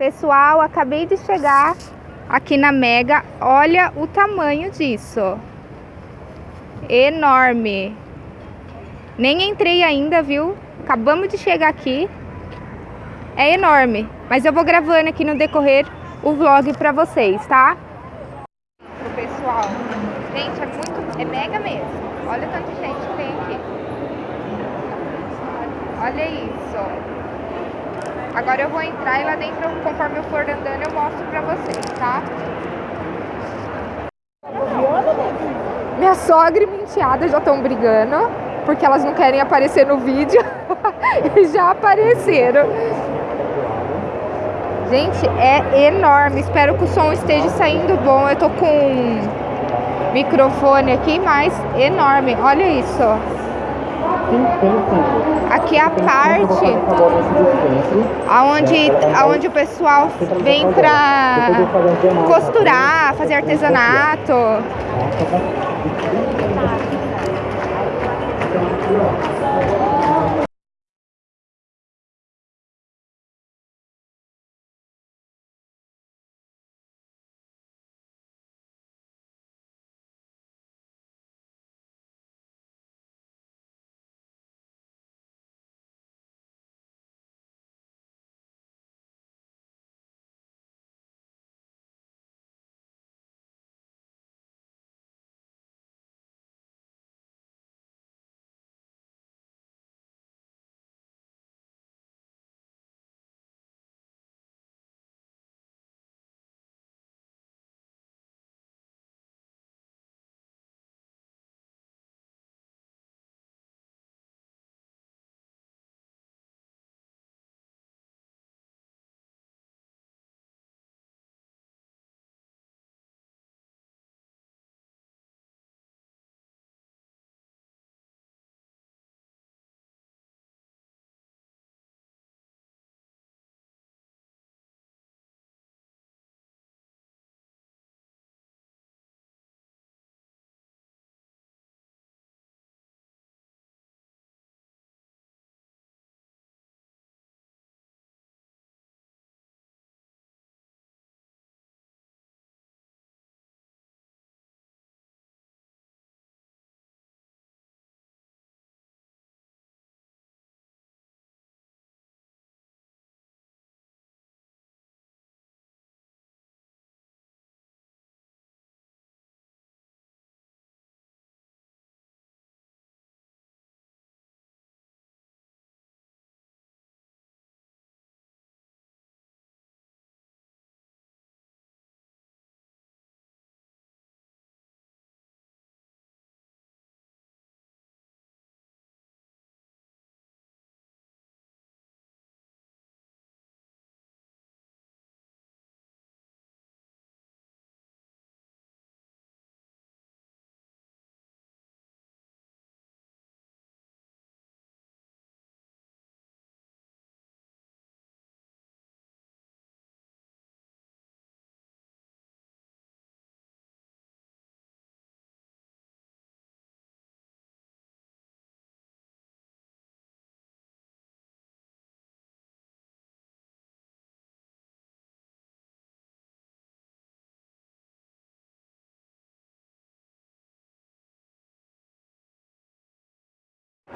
Pessoal, acabei de chegar aqui na Mega. Olha o tamanho disso. Enorme. Nem entrei ainda, viu? Acabamos de chegar aqui. É enorme. Mas eu vou gravando aqui no decorrer o vlog pra vocês, tá? Pro pessoal. Gente, é muito... É mega mesmo. Olha o tanto de gente que tem aqui. Olha isso. Agora eu vou entrar e lá dentro, conforme eu for andando, eu mostro pra vocês, tá? Minha sogra e minha enteada já estão brigando, porque elas não querem aparecer no vídeo. e já apareceram. Gente, é enorme. Espero que o som esteja saindo bom. Eu tô com microfone aqui, mas enorme. Olha isso. Aqui é a parte aonde, aonde o pessoal vem pra costurar, fazer artesanato.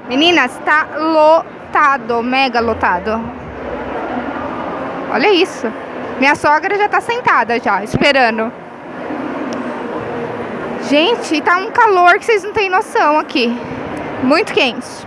Meninas, tá lotado, mega lotado. Olha isso. Minha sogra já tá sentada já, esperando. Gente, tá um calor que vocês não têm noção aqui. Muito quente.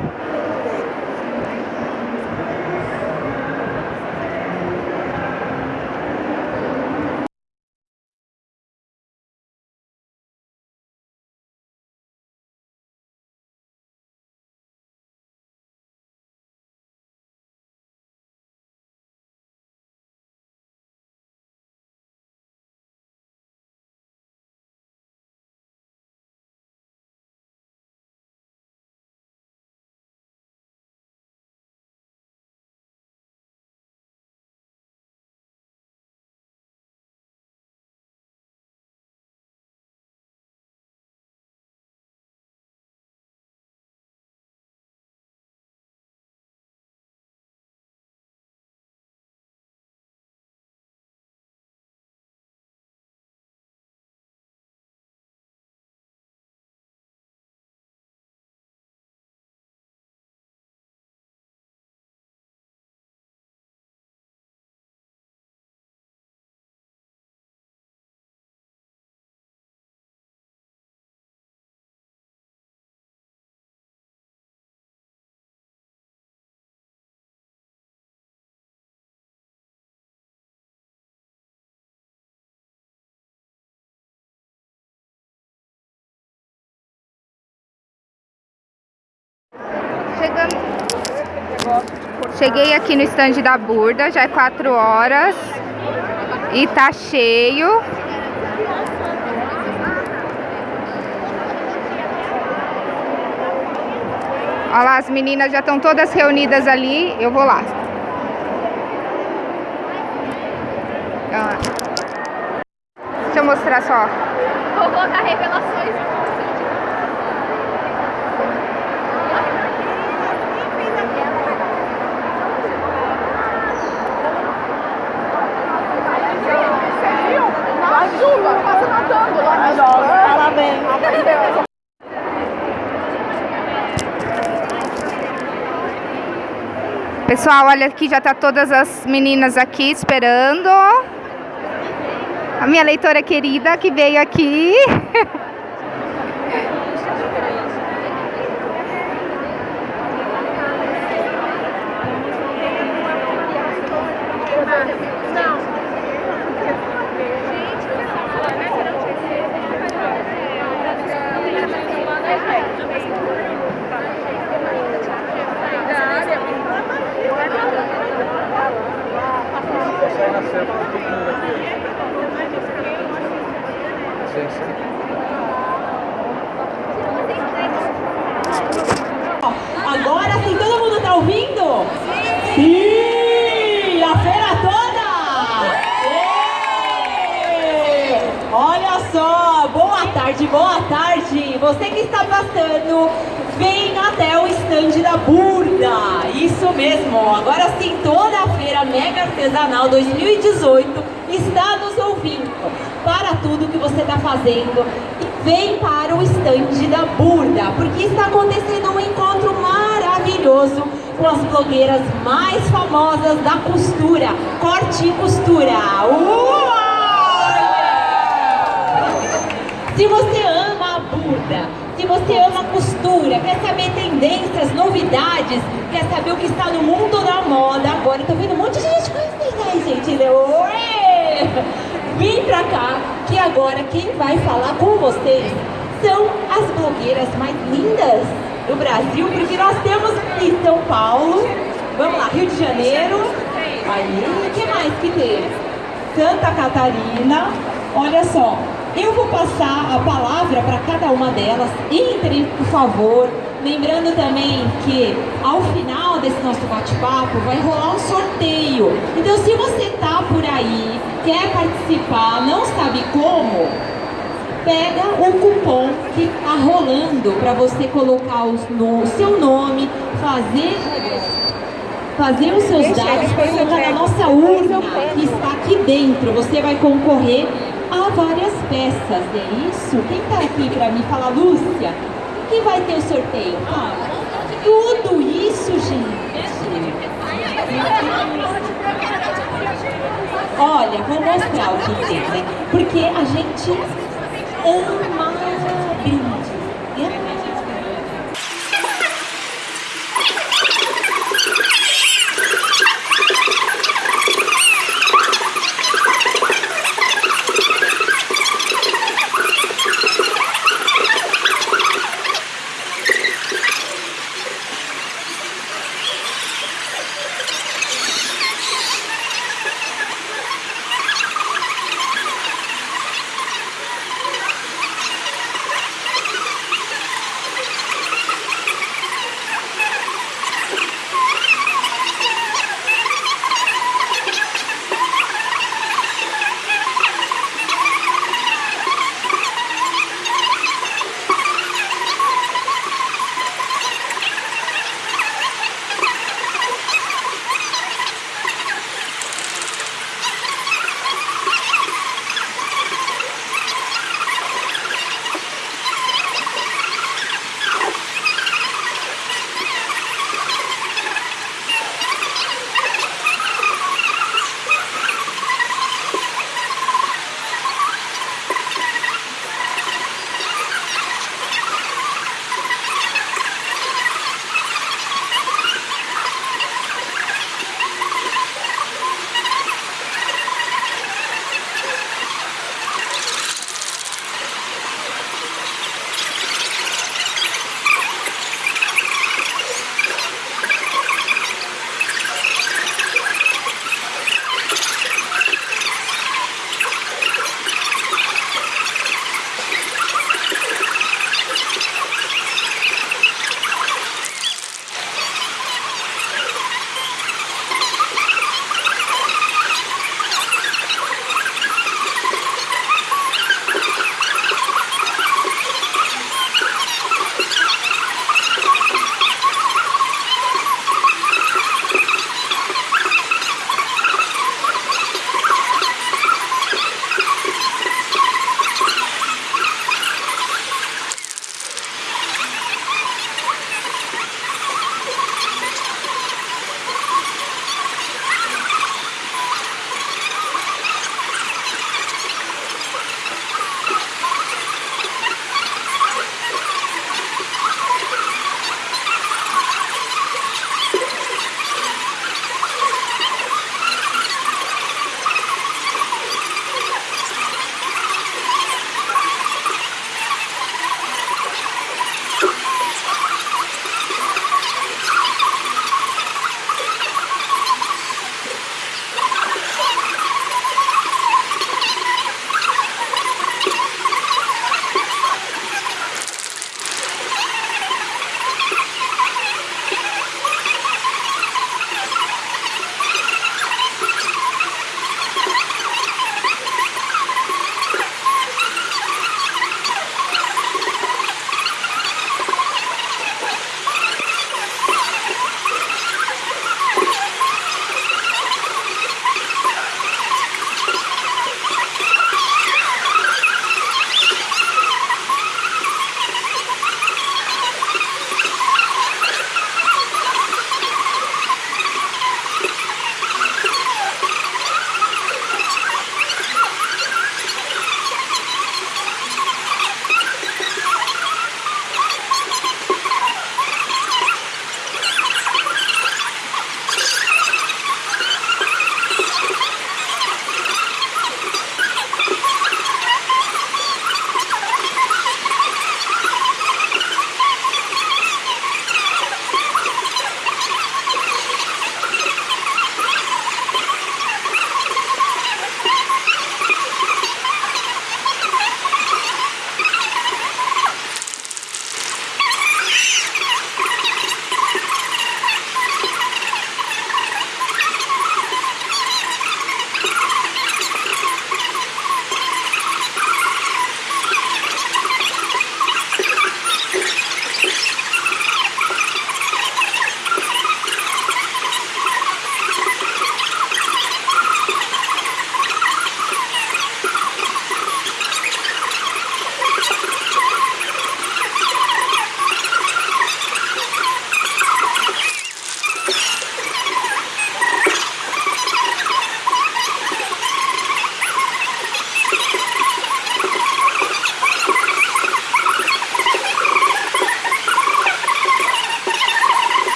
Chegando. Cheguei aqui no stand da Burda, já é 4 horas. E tá cheio. Olha lá, as meninas já estão todas reunidas ali. Eu vou lá. Deixa eu mostrar só. Vou colocar revelações. Pessoal, olha aqui, já tá todas as meninas aqui esperando. A minha leitora querida que veio aqui. Agora sim, todo mundo tá ouvindo? Sim! A feira toda! Olha só, boa tarde, boa tarde! Você que está passando, vem até o estande da Burda! Isso mesmo, agora sim, toda a feira Mega Artesanal 2018 está nos ouvindo tudo que você está fazendo vem para o estande da Burda, porque está acontecendo um encontro maravilhoso com as blogueiras mais famosas da costura, corte e costura. Uau! Se você ama a Burda, se você ama costura, quer saber tendências, novidades, quer saber o que está no mundo da moda, agora tô vendo um monte de gente conhecendo aí, gente. Né? Vem pra cá, que agora quem vai falar com vocês são as blogueiras mais lindas do Brasil, porque nós temos em São Paulo, vamos lá, Rio de Janeiro, aí, o que mais que tem? Santa Catarina, olha só, eu vou passar a palavra para cada uma delas, entrem, por favor, Lembrando também que ao final desse nosso bate-papo vai rolar um sorteio. Então se você tá por aí, quer participar, não sabe como, pega o cupom que tá rolando para você colocar o no, seu nome, fazer fazer os seus dados para colocar na nossa urna que está aqui dentro. Você vai concorrer a várias peças, é isso? Quem está aqui para me falar, Lúcia? que vai ter o sorteio? Ah, tudo isso, gente. Olha, vou mostrar o que tem, né? Porque a gente ama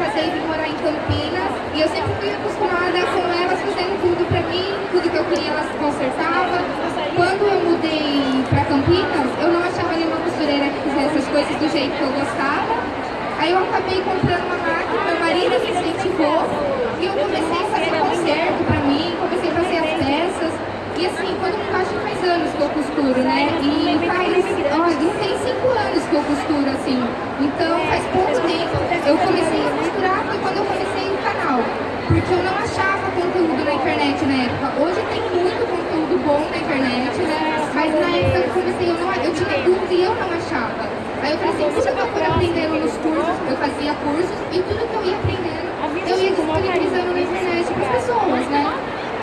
Eu casei e vim morar em Campinas. E eu sempre fui acostumada com elas fazendo tudo pra mim, tudo que eu queria elas consertavam. Quando eu mudei pra Campinas, eu não achava nenhuma costureira que fizesse as coisas do jeito que eu gostava. Aí eu acabei comprando uma máquina, meu marido me incentivou. E eu comecei a fazer conserto pra mim, comecei a fazer as peças. E assim, quando acho que faz anos que eu costuro, né? E faz, ó, não tem cinco anos que eu costuro, assim. Então, faz pouco tempo. Eu comecei a costurar foi quando eu comecei o canal. Porque eu não achava conteúdo na internet na época. Hoje tem muito conteúdo bom na internet, né? Mas na época que eu comecei, eu, não, eu tinha dúvida e eu não achava. Aí eu falei assim, que eu for aprendendo nos cursos, eu fazia cursos, e tudo que eu ia aprendendo, eu ia disponibilizando na internet para as pessoas, né?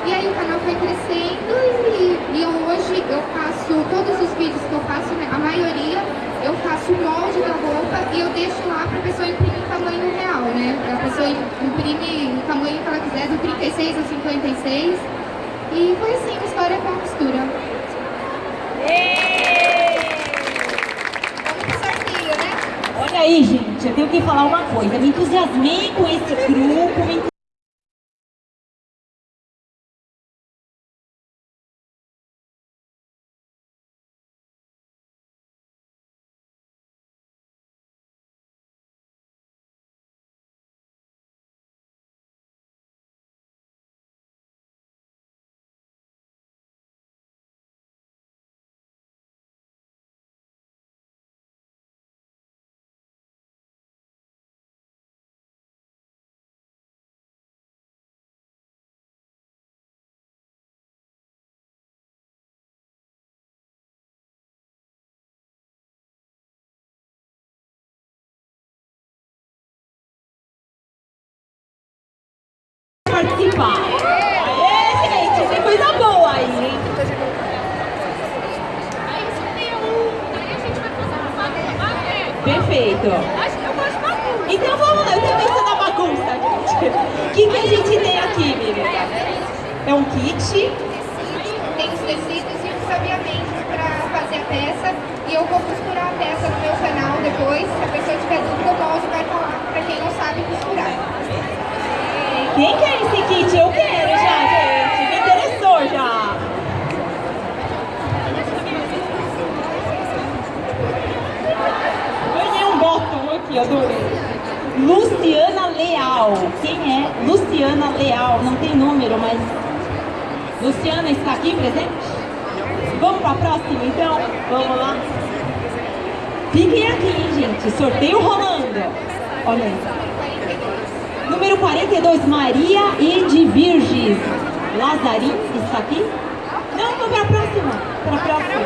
E aí o canal foi crescendo e, e hoje eu faço, todos os vídeos que eu faço, né, a maioria, eu faço o molde da roupa e eu deixo lá para a pessoa imprimir o tamanho real, né? A pessoa imprime o tamanho que ela quiser, do 36 ao 56. E foi assim, uma história com a costura. Né? Olha aí, gente, eu tenho que falar uma coisa. Me entusiasmei com esse grupo, participar. Aê, gente, tem coisa boa aí, hein? Perfeito. Então vamos lá, eu também sou da bagunça, gente. O que, que a gente tem aqui, menina? É um kit. Tem os tecidos e os sabiamentos para fazer a peça. E eu vou costurar a peça no meu canal depois. Se a pessoa tiver dúvida, o molde vai falar para quem não sabe costurar. Quem quer esse kit? Eu quero já, gente. Me interessou já. Ganhei um bottom aqui, adorei. Luciana Leal. Quem é Luciana Leal? Não tem número, mas... Luciana está aqui presente? Vamos para a próxima, então? Vamos lá? Fiquem aqui, gente. Sorteio rolando. Olha aí. Número 42, Maria Edvirges Lazarim, está aqui? Não, para a próxima. Para a próxima.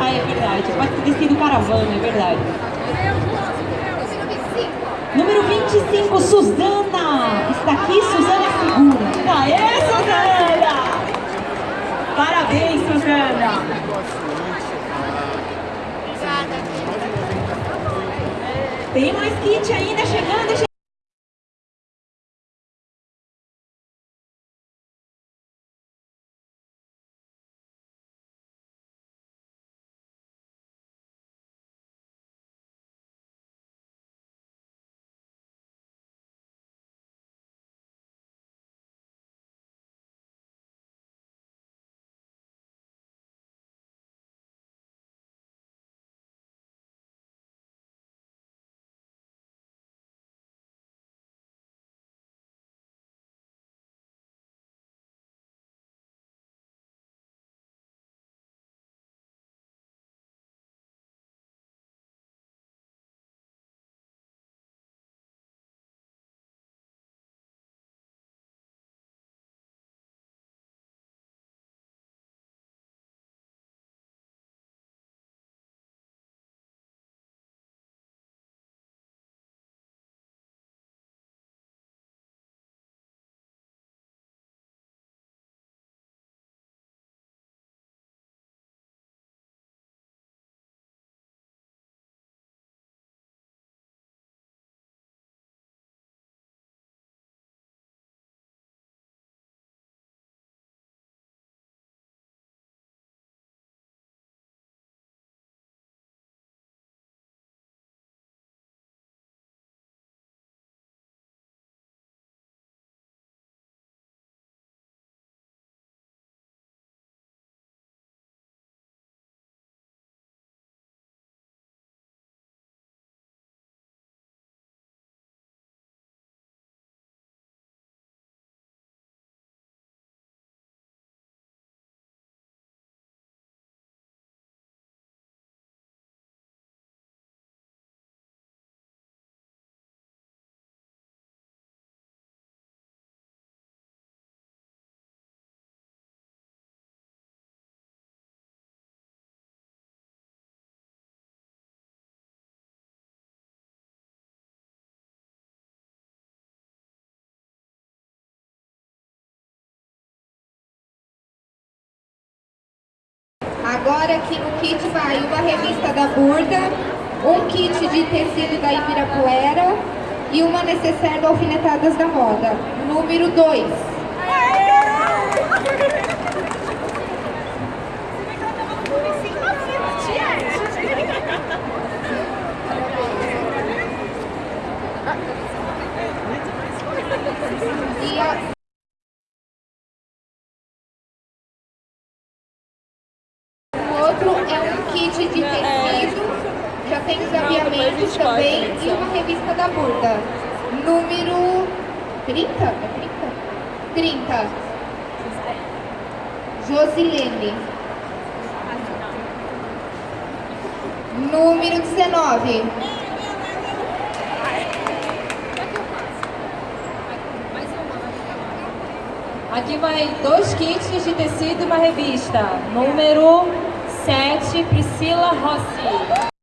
Ah, é verdade. Pode ter sido caravana, é verdade. Número 25, Suzana. Está aqui, Suzana Segura. Aê, Suzana! Parabéns, Suzana! Tem mais kit ainda chegando, gente. Agora aqui no kit vai uma revista da Burda, um kit de tecido da Ibirapuera e uma necessaire do Alfinetadas da Moda, número 2. número Josilene. Número 19. Aqui vai dois kits de tecido e uma revista. Número 7, Priscila Rossi.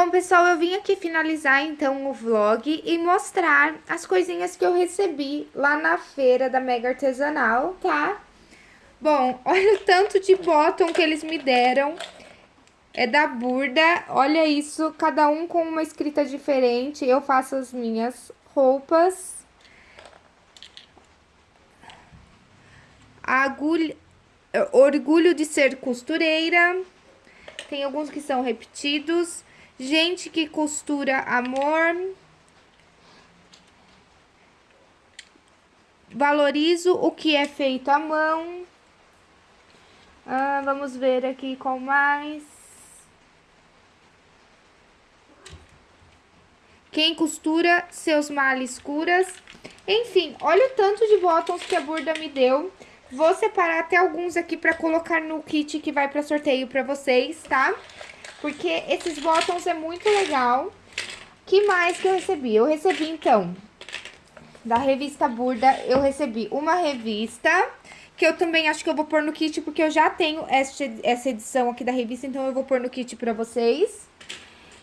Bom, pessoal, eu vim aqui finalizar, então, o vlog e mostrar as coisinhas que eu recebi lá na feira da Mega Artesanal, tá? Bom, olha o tanto de bottom que eles me deram. É da Burda, olha isso, cada um com uma escrita diferente. Eu faço as minhas roupas. agulha... Orgulho de ser costureira. Tem alguns que são repetidos. Gente que costura amor. Valorizo o que é feito à mão. Ah, vamos ver aqui com mais. Quem costura, seus males curas. Enfim, olha o tanto de botões que a Burda me deu. Vou separar até alguns aqui pra colocar no kit que vai pra sorteio pra vocês, tá? Porque esses botões é muito legal. que mais que eu recebi? Eu recebi, então, da revista Burda, eu recebi uma revista, que eu também acho que eu vou pôr no kit, porque eu já tenho essa edição aqui da revista, então eu vou pôr no kit pra vocês.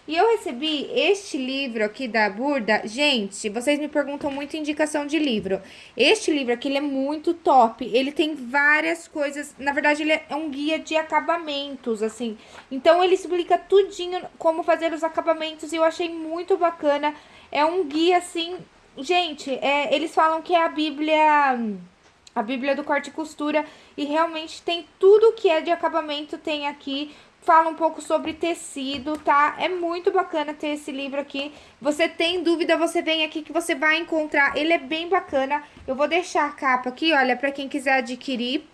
E eu recebi este livro aqui da Burda. Gente, vocês me perguntam muito indicação de livro. Este livro aqui, ele é muito top. Ele tem várias coisas. Na verdade, ele é um guia de acabamentos, assim. Então, ele explica tudinho como fazer os acabamentos. E eu achei muito bacana. É um guia, assim... Gente, é, eles falam que é a Bíblia... A Bíblia do corte e costura. E realmente tem tudo que é de acabamento tem aqui fala um pouco sobre tecido, tá? É muito bacana ter esse livro aqui. Você tem dúvida, você vem aqui que você vai encontrar. Ele é bem bacana. Eu vou deixar a capa aqui, olha, pra quem quiser adquirir.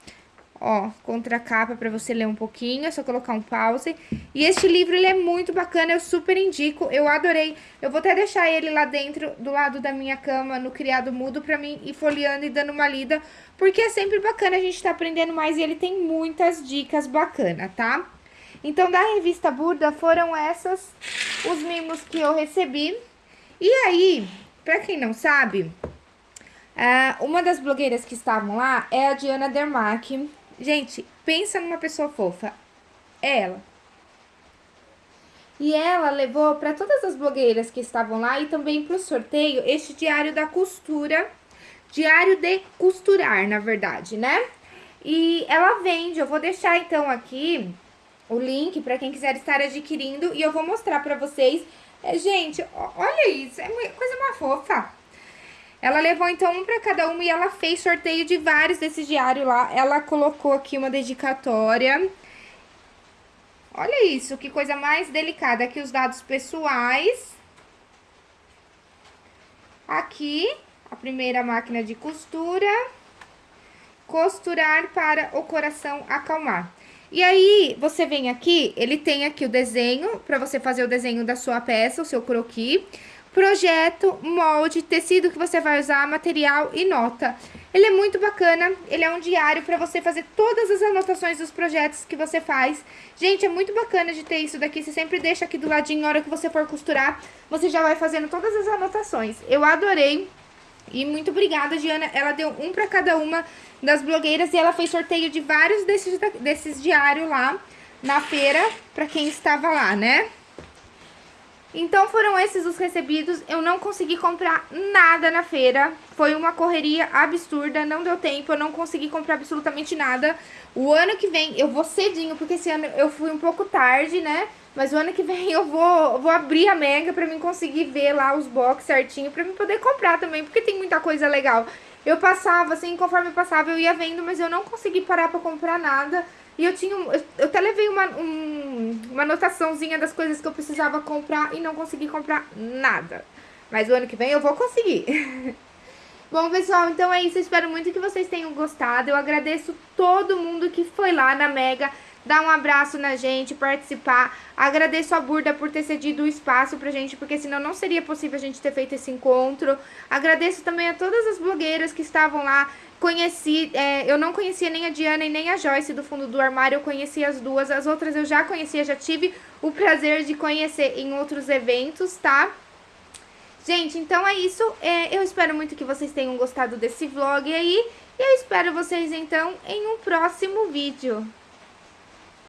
Ó, contra a capa pra você ler um pouquinho, é só colocar um pause. E este livro, ele é muito bacana, eu super indico, eu adorei. Eu vou até deixar ele lá dentro, do lado da minha cama, no criado mudo, pra mim ir folheando e dando uma lida. Porque é sempre bacana a gente tá aprendendo mais e ele tem muitas dicas bacanas, tá? Então, da revista Burda foram essas os mimos que eu recebi. E aí, pra quem não sabe, uh, uma das blogueiras que estavam lá é a Diana Dermack. Gente, pensa numa pessoa fofa. É ela. E ela levou para todas as blogueiras que estavam lá e também para o sorteio este diário da costura, diário de costurar, na verdade, né? E ela vende, eu vou deixar então aqui o link para quem quiser estar adquirindo e eu vou mostrar para vocês. É, gente, olha isso, é uma coisa mais fofa. Ela levou então um para cada uma e ela fez sorteio de vários desses diários lá. Ela colocou aqui uma dedicatória. Olha isso, que coisa mais delicada. Aqui os dados pessoais. Aqui, a primeira máquina de costura. Costurar para o coração acalmar. E aí, você vem aqui, ele tem aqui o desenho, para você fazer o desenho da sua peça, o seu croquis. Projeto, molde, tecido que você vai usar, material e nota. Ele é muito bacana, ele é um diário para você fazer todas as anotações dos projetos que você faz. Gente, é muito bacana de ter isso daqui, você sempre deixa aqui do ladinho, na hora que você for costurar, você já vai fazendo todas as anotações. Eu adorei, e muito obrigada, Diana. Ela deu um para cada uma das blogueiras e ela fez sorteio de vários desses, desses diários lá na feira para quem estava lá, né? Então foram esses os recebidos, eu não consegui comprar nada na feira, foi uma correria absurda, não deu tempo, eu não consegui comprar absolutamente nada. O ano que vem eu vou cedinho, porque esse ano eu fui um pouco tarde, né? Mas o ano que vem eu vou, vou abrir a Mega pra mim conseguir ver lá os box certinho, pra mim poder comprar também, porque tem muita coisa legal. Eu passava, assim, conforme eu passava eu ia vendo, mas eu não consegui parar pra comprar nada. E eu tinha, eu, eu até levei uma, um, uma anotaçãozinha das coisas que eu precisava comprar e não consegui comprar nada. Mas o ano que vem eu vou conseguir. Bom, pessoal, então é isso. Eu espero muito que vocês tenham gostado. Eu agradeço todo mundo que foi lá na Mega dar um abraço na gente, participar. Agradeço a Burda por ter cedido o espaço pra gente, porque senão não seria possível a gente ter feito esse encontro. Agradeço também a todas as blogueiras que estavam lá. Conheci, é, eu não conhecia nem a Diana e nem a Joyce do fundo do armário, eu conheci as duas. As outras eu já conhecia, já tive o prazer de conhecer em outros eventos, tá? Gente, então é isso. É, eu espero muito que vocês tenham gostado desse vlog aí. E eu espero vocês, então, em um próximo vídeo.